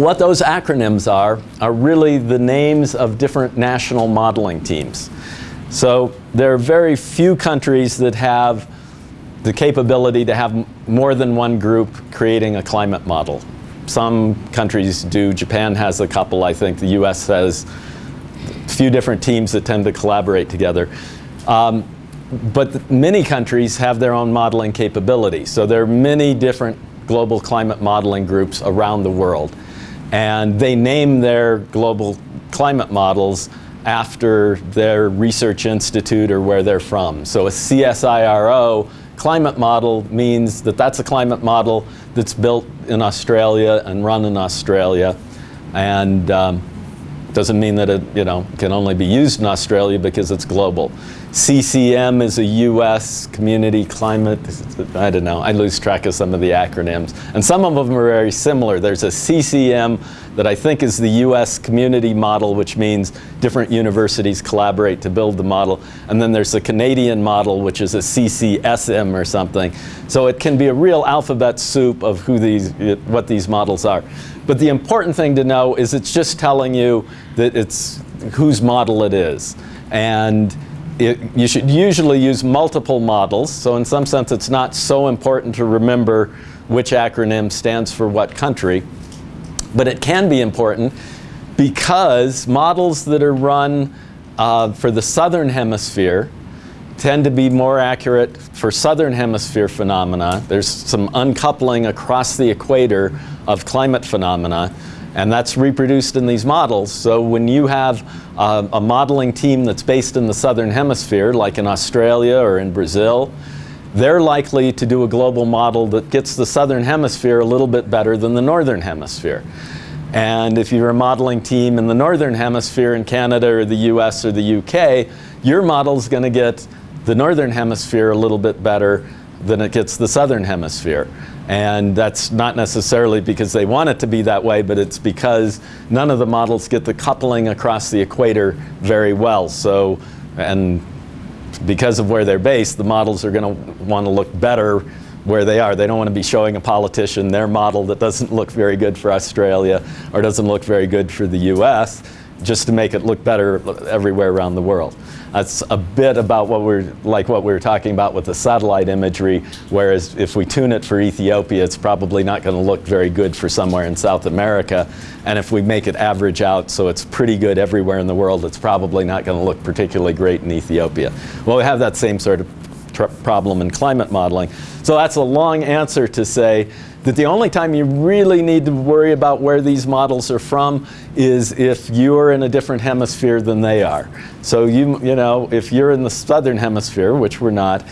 what those acronyms are, are really the names of different national modeling teams. So there are very few countries that have the capability to have more than one group creating a climate model. Some countries do. Japan has a couple, I think. The US has a few different teams that tend to collaborate together. Um, but many countries have their own modeling capability. So there are many different global climate modeling groups around the world. And they name their global climate models after their research institute or where they're from. So a CSIRO climate model means that that's a climate model that's built in Australia and run in Australia. And um, doesn't mean that it you know, can only be used in Australia because it's global. CCM is a US community climate, I don't know, I lose track of some of the acronyms. And some of them are very similar. There's a CCM that I think is the US community model, which means different universities collaborate to build the model. And then there's the Canadian model, which is a CCSM or something. So it can be a real alphabet soup of who these, what these models are. But the important thing to know is it's just telling you that it's whose model it is. And it, you should usually use multiple models. So in some sense, it's not so important to remember which acronym stands for what country. But it can be important because models that are run uh, for the southern hemisphere tend to be more accurate for southern hemisphere phenomena. There's some uncoupling across the equator of climate phenomena and that's reproduced in these models. So when you have uh, a modeling team that's based in the southern hemisphere, like in Australia or in Brazil, they're likely to do a global model that gets the southern hemisphere a little bit better than the northern hemisphere. And if you're a modeling team in the northern hemisphere in Canada or the US or the UK, your model is going to get the northern hemisphere a little bit better than it gets the southern hemisphere. And that's not necessarily because they want it to be that way, but it's because none of the models get the coupling across the equator very well. So, and because of where they're based, the models are going to want to look better where they are. They don't want to be showing a politician their model that doesn't look very good for Australia or doesn't look very good for the US just to make it look better everywhere around the world. That's a bit about what we're, like what we were talking about with the satellite imagery, whereas if we tune it for Ethiopia, it's probably not going to look very good for somewhere in South America. And if we make it average out so it's pretty good everywhere in the world, it's probably not going to look particularly great in Ethiopia. Well, we have that same sort of problem in climate modeling. So that's a long answer to say that the only time you really need to worry about where these models are from is if you're in a different hemisphere than they are. So you, you know, if you're in the southern hemisphere, which we're not,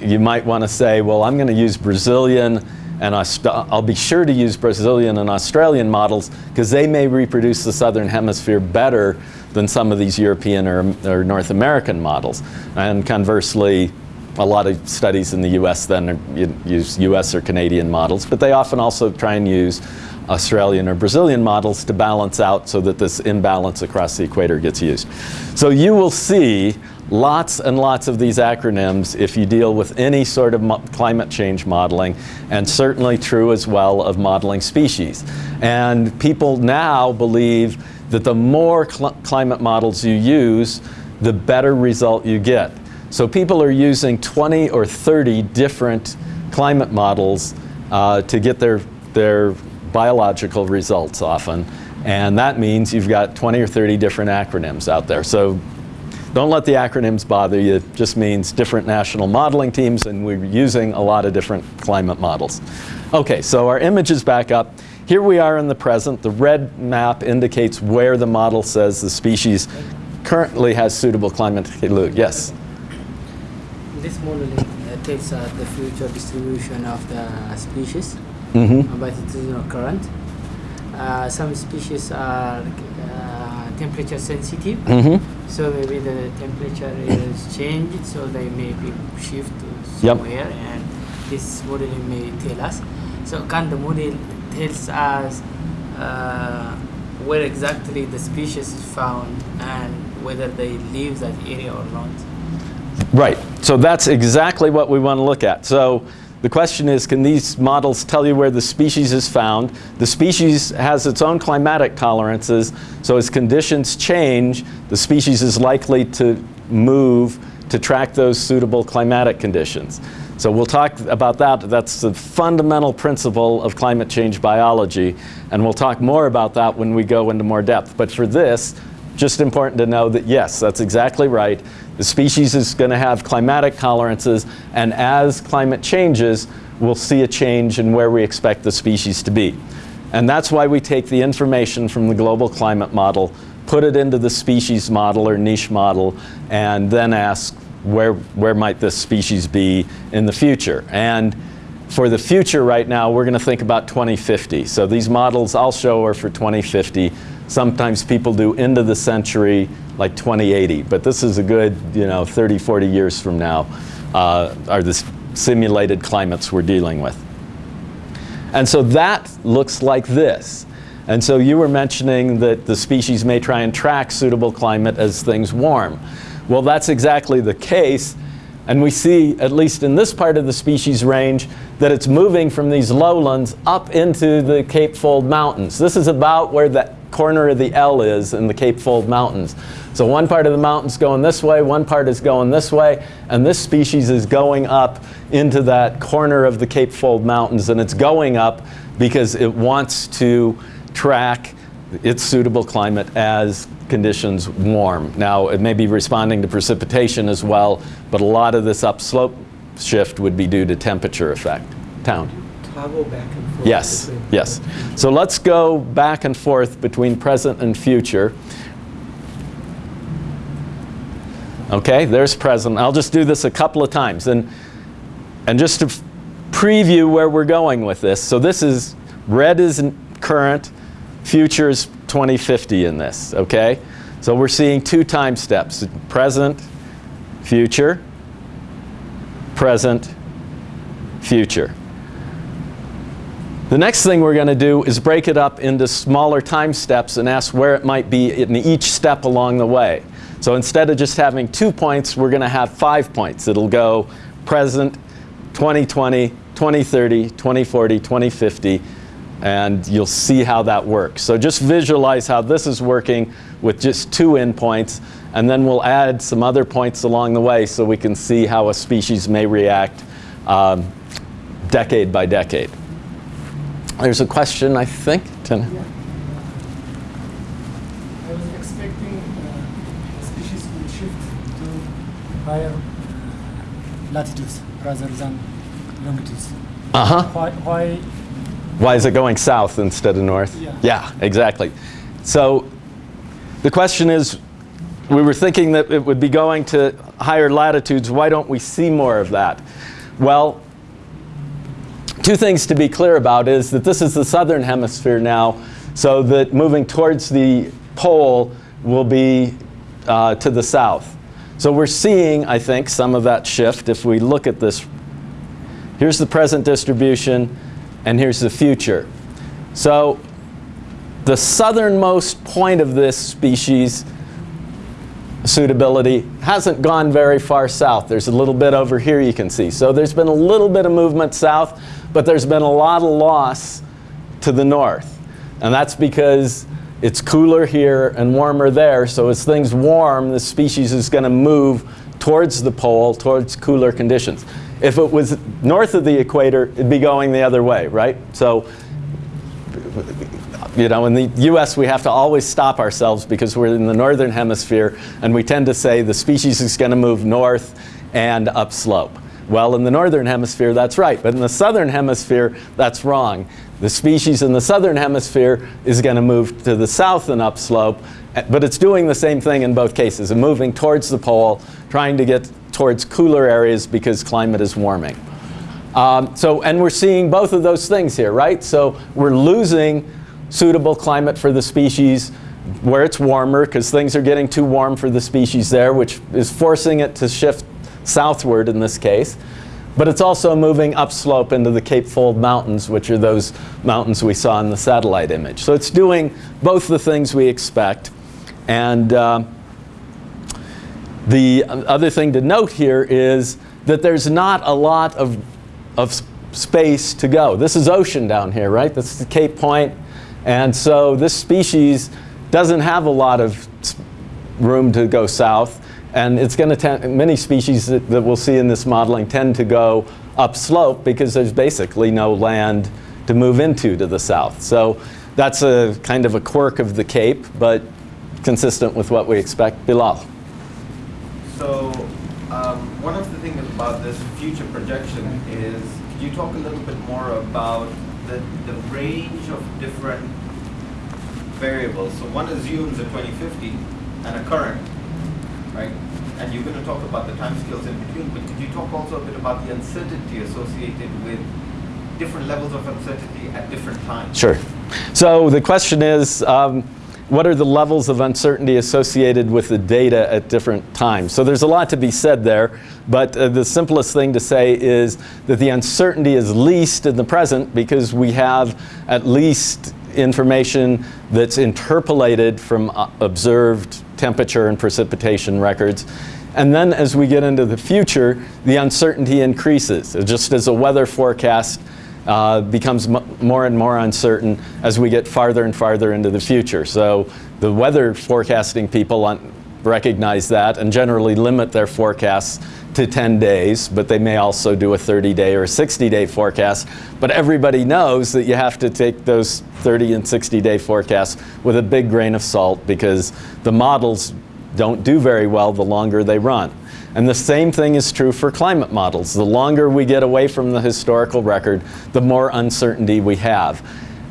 you might want to say, well, I'm going to use Brazilian and I'll be sure to use Brazilian and Australian models because they may reproduce the southern hemisphere better than some of these European or, or North American models. And conversely, a lot of studies in the US then use US or Canadian models, but they often also try and use Australian or Brazilian models to balance out so that this imbalance across the equator gets used. So you will see lots and lots of these acronyms if you deal with any sort of climate change modeling and certainly true as well of modeling species. And people now believe that the more cl climate models you use, the better result you get. So people are using 20 or 30 different climate models uh, to get their, their biological results often. And that means you've got 20 or 30 different acronyms out there. So don't let the acronyms bother you. It just means different national modeling teams and we're using a lot of different climate models. Okay, so our image is back up. Here we are in the present. The red map indicates where the model says the species currently has suitable climate. Yes? This modeling uh, takes uh, the future distribution of the species, mm -hmm. but it is not current. Uh, some species are uh, temperature sensitive, mm -hmm. so maybe the temperature is changed, so they may be shift to somewhere, yep. and this modeling may tell us. So can the model tells us uh, where exactly the species is found and whether they leave that area or not? Right. So that's exactly what we want to look at. So the question is, can these models tell you where the species is found? The species has its own climatic tolerances, so as conditions change, the species is likely to move to track those suitable climatic conditions. So we'll talk about that. That's the fundamental principle of climate change biology, and we'll talk more about that when we go into more depth. But for this, just important to know that yes, that's exactly right. The species is going to have climatic tolerances, and as climate changes, we'll see a change in where we expect the species to be. And that's why we take the information from the global climate model, put it into the species model or niche model, and then ask where, where might this species be in the future. And for the future right now, we're going to think about 2050. So these models I'll show are for 2050. Sometimes people do into the century, like 2080. But this is a good, you know, 30, 40 years from now uh, are the simulated climates we're dealing with. And so that looks like this. And so you were mentioning that the species may try and track suitable climate as things warm. Well, that's exactly the case. And we see, at least in this part of the species range, that it's moving from these lowlands up into the Cape Fold Mountains. This is about where the corner of the L is in the Cape Fold Mountains. So one part of the mountain's going this way, one part is going this way, and this species is going up into that corner of the Cape Fold Mountains, and it's going up because it wants to track its suitable climate as conditions warm. Now, it may be responding to precipitation as well, but a lot of this upslope shift would be due to temperature effect. Town. Toggle back and. Yes, yes. So let's go back and forth between present and future. Okay, there's present. I'll just do this a couple of times. And, and just to preview where we're going with this. So this is, red is current, future is 2050 in this, okay? So we're seeing two time steps, present, future, present, future. The next thing we're going to do is break it up into smaller time steps and ask where it might be in each step along the way. So instead of just having two points, we're going to have five points. It'll go present, 2020, 2030, 2040, 2050, and you'll see how that works. So just visualize how this is working with just two endpoints, and then we'll add some other points along the way so we can see how a species may react um, decade by decade. There's a question, I think. Tina? I was expecting uh, species will shift to higher uh, latitudes rather than longitudes. Uh-huh. Why, why Why is it going south instead of north? Yeah. Yeah, exactly. So the question is, we were thinking that it would be going to higher latitudes. Why don't we see more of that? Well, two things to be clear about is that this is the southern hemisphere now, so that moving towards the pole will be uh, to the south. So we're seeing, I think, some of that shift if we look at this. Here's the present distribution, and here's the future. So the southernmost point of this species suitability hasn't gone very far south. There's a little bit over here you can see. So there's been a little bit of movement south, but there's been a lot of loss to the north. And that's because it's cooler here and warmer there. So as things warm, the species is going to move towards the pole, towards cooler conditions. If it was north of the equator, it'd be going the other way, right? So you know, in the US, we have to always stop ourselves because we're in the northern hemisphere and we tend to say the species is going to move north and upslope. Well, in the northern hemisphere, that's right. But in the southern hemisphere, that's wrong. The species in the southern hemisphere is going to move to the south and upslope, but it's doing the same thing in both cases, and moving towards the pole, trying to get towards cooler areas because climate is warming. Um, so, and we're seeing both of those things here, right? So we're losing suitable climate for the species where it's warmer because things are getting too warm for the species there, which is forcing it to shift southward in this case. But it's also moving upslope into the Cape Fold Mountains, which are those mountains we saw in the satellite image. So it's doing both the things we expect. And uh, the other thing to note here is that there's not a lot of of space to go. This is ocean down here, right? This is Cape Point. And so this species doesn't have a lot of room to go south. And it's going to many species that, that we'll see in this modeling tend to go upslope because there's basically no land to move into to the south. So that's a kind of a quirk of the Cape, but consistent with what we expect. Bilal. So, um, one of the things about this future projection is, could you talk a little bit more about the, the range of different variables? So one assumes a 2050 and a current, right? And you're going to talk about the time scales in between, but could you talk also a bit about the uncertainty associated with different levels of uncertainty at different times? Sure. So the question is, um, what are the levels of uncertainty associated with the data at different times? So there's a lot to be said there, but uh, the simplest thing to say is that the uncertainty is least in the present because we have at least information that's interpolated from uh, observed temperature and precipitation records. And then as we get into the future, the uncertainty increases. Just as a weather forecast uh, becomes more and more uncertain as we get farther and farther into the future. So the weather forecasting people recognize that and generally limit their forecasts to 10 days, but they may also do a 30 day or 60 day forecast. But everybody knows that you have to take those 30 and 60 day forecasts with a big grain of salt because the models don't do very well the longer they run. And the same thing is true for climate models. The longer we get away from the historical record, the more uncertainty we have.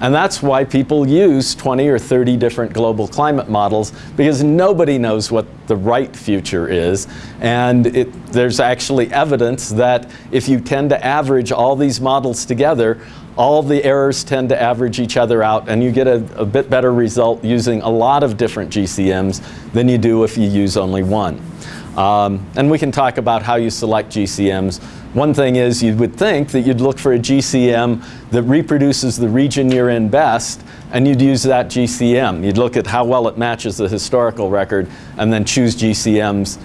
And that's why people use 20 or 30 different global climate models because nobody knows what the right future is. And it, there's actually evidence that if you tend to average all these models together, all the errors tend to average each other out and you get a, a bit better result using a lot of different GCMs than you do if you use only one. Um, and we can talk about how you select GCMs. One thing is you would think that you'd look for a GCM that reproduces the region you're in best and you'd use that GCM. You'd look at how well it matches the historical record and then choose GCMs,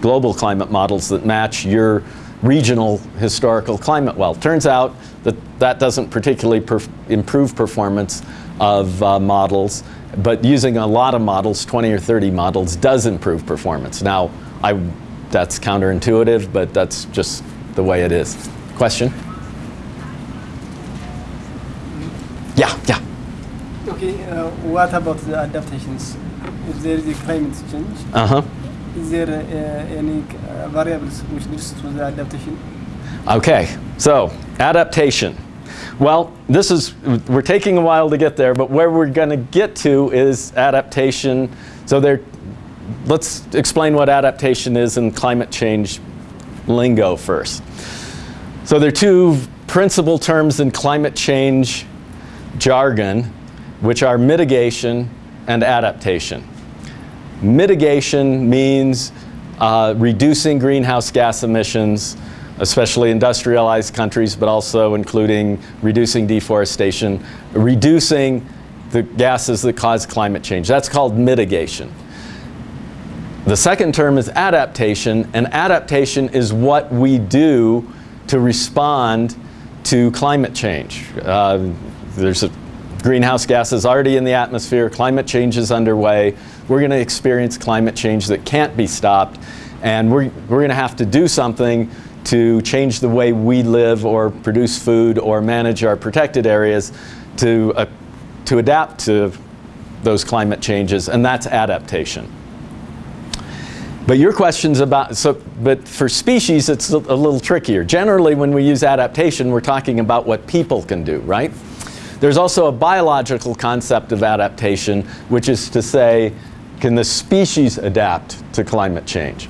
global climate models that match your regional historical climate well. Turns out that that doesn't particularly perf improve performance of uh, models, but using a lot of models, 20 or 30 models, does improve performance. Now, I, that's counterintuitive, but that's just the way it is. Question? Yeah, yeah. Okay, uh, what about the adaptations? If there is a climate change, Uh huh. is there uh, any uh, variables which leads to the adaptation? Okay, so adaptation. Well, this is, we're taking a while to get there, but where we're going to get to is adaptation. So there, let's explain what adaptation is in climate change lingo first. So there are two principal terms in climate change jargon, which are mitigation and adaptation. Mitigation means uh, reducing greenhouse gas emissions, especially industrialized countries, but also including reducing deforestation, reducing the gases that cause climate change. That's called mitigation. The second term is adaptation, and adaptation is what we do to respond to climate change. Uh, there's a greenhouse gases already in the atmosphere, climate change is underway, we're going to experience climate change that can't be stopped, and we're, we're going to have to do something to change the way we live or produce food or manage our protected areas to, uh, to adapt to those climate changes, and that's adaptation. But your question's about, so, but for species, it's a, a little trickier. Generally, when we use adaptation, we're talking about what people can do, right? There's also a biological concept of adaptation, which is to say, can the species adapt to climate change?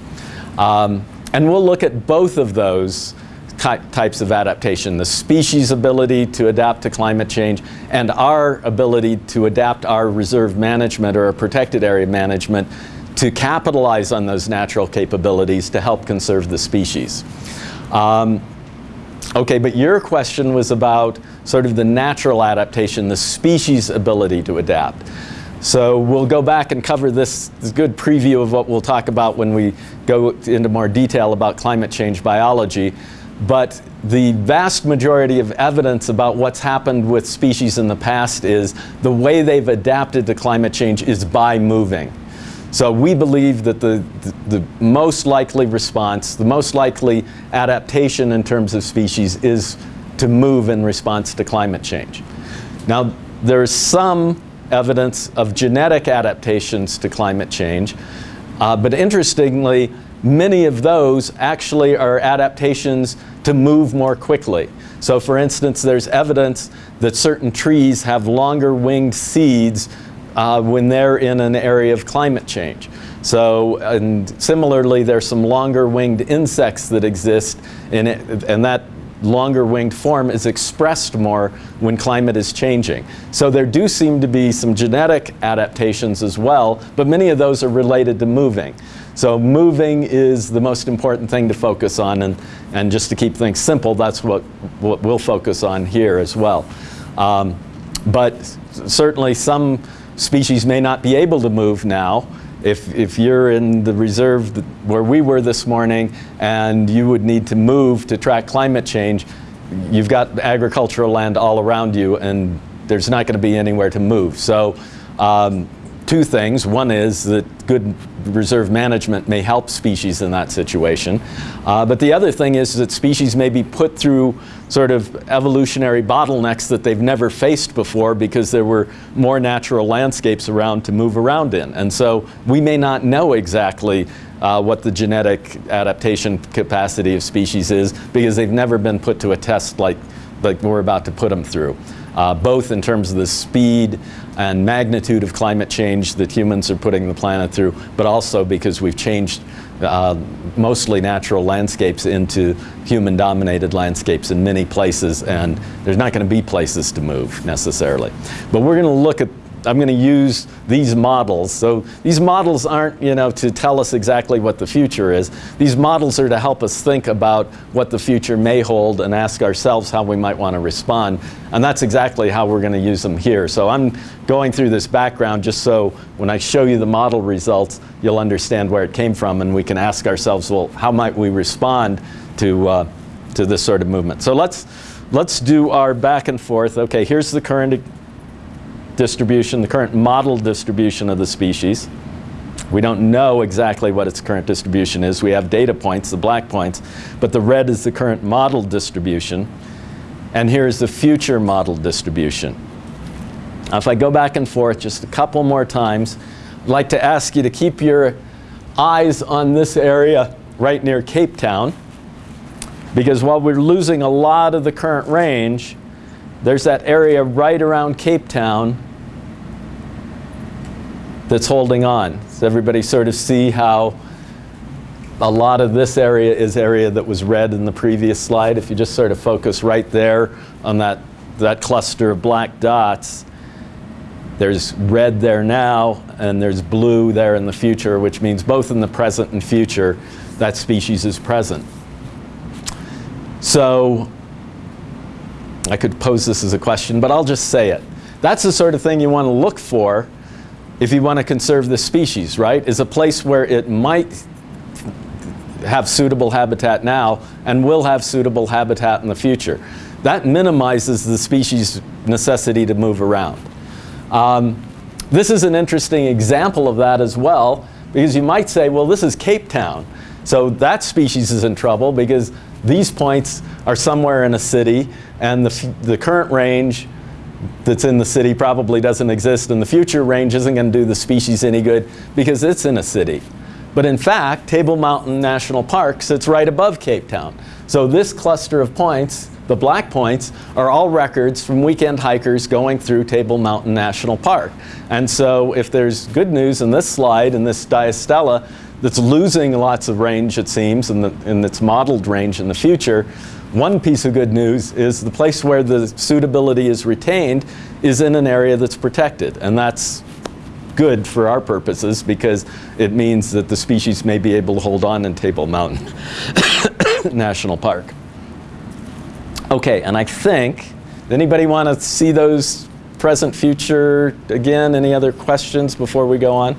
Um, and we'll look at both of those ty types of adaptation, the species' ability to adapt to climate change and our ability to adapt our reserve management or our protected area management to capitalize on those natural capabilities to help conserve the species. Um, okay, but your question was about sort of the natural adaptation, the species' ability to adapt. So we'll go back and cover this, this good preview of what we'll talk about when we go into more detail about climate change biology. but the vast majority of evidence about what's happened with species in the past is the way they've adapted to climate change is by moving. So we believe that the, the, the, most likely response, the most likely adaptation in terms of species is to move in response to climate change. Now, there's some evidence of genetic adaptations to climate change, uh, but interestingly, many of those actually are adaptations to move more quickly. So for instance, there's evidence that certain trees have longer winged seeds uh, when they're in an area of climate change. So, and similarly, there's some longer winged insects that exist in it, and that longer winged form is expressed more when climate is changing. So there do seem to be some genetic adaptations as well, but many of those are related to moving. So moving is the most important thing to focus on, and, and just to keep things simple, that's what, what we'll focus on here as well. Um, but certainly some species may not be able to move now. If, if you're in the reserve where we were this morning and you would need to move to track climate change, you've got agricultural land all around you and there's not going to be anywhere to move. So um, two things. One is that good reserve management may help species in that situation. Uh, but the other thing is that species may be put through sort of evolutionary bottlenecks that they've never faced before because there were more natural landscapes around to move around in. And so we may not know exactly uh, what the genetic adaptation capacity of species is because they've never been put to a test like, like we're about to put them through uh, both in terms of the speed and magnitude of climate change that humans are putting the planet through, but also because we've changed uh, mostly natural landscapes into human-dominated landscapes in many places, and there's not going to be places to move necessarily. But we're going to look at I'm going to use these models. So these models aren't, you know, to tell us exactly what the future is. These models are to help us think about what the future may hold and ask ourselves how we might want to respond. And that's exactly how we're going to use them here. So I'm going through this background just so when I show you the model results, you'll understand where it came from and we can ask ourselves, well, how might we respond to, uh, to this sort of movement? So let's, let's do our back and forth. Okay, here's the current distribution, the current model distribution of the species. We don't know exactly what its current distribution is. We have data points, the black points, but the red is the current model distribution. And here's the future model distribution. Now, if I go back and forth just a couple more times, I'd like to ask you to keep your eyes on this area right near Cape Town, because while we're losing a lot of the current range, there's that area right around Cape Town that's holding on. Does everybody sort of see how a lot of this area is area that was red in the previous slide? If you just sort of focus right there on that, that cluster of black dots, there's red there now, and there's blue there in the future, which means both in the present and future, that species is present. So I could pose this as a question, but I'll just say it. That's the sort of thing you want to look for if you want to conserve the species, right, is a place where it might have suitable habitat now and will have suitable habitat in the future. That minimizes the species' necessity to move around. Um, this is an interesting example of that as well, because you might say, well, this is Cape Town. So that species is in trouble because these points are somewhere in a city and the, the current range that's in the city probably doesn't exist in the future range isn't going to do the species any good because it's in a city. But in fact, Table Mountain National Park sits right above Cape Town. So this cluster of points, the black points, are all records from weekend hikers going through Table Mountain National Park. And so if there's good news in this slide, in this diastella, that's losing lots of range, it seems, in, the, its modeled range in the future, one piece of good news is the place where the suitability is retained is in an area that's protected. And that's good for our purposes because it means that the species may be able to hold on in Table Mountain National Park. Okay, and I think, anybody want to see those present, future again? Any other questions before we go on?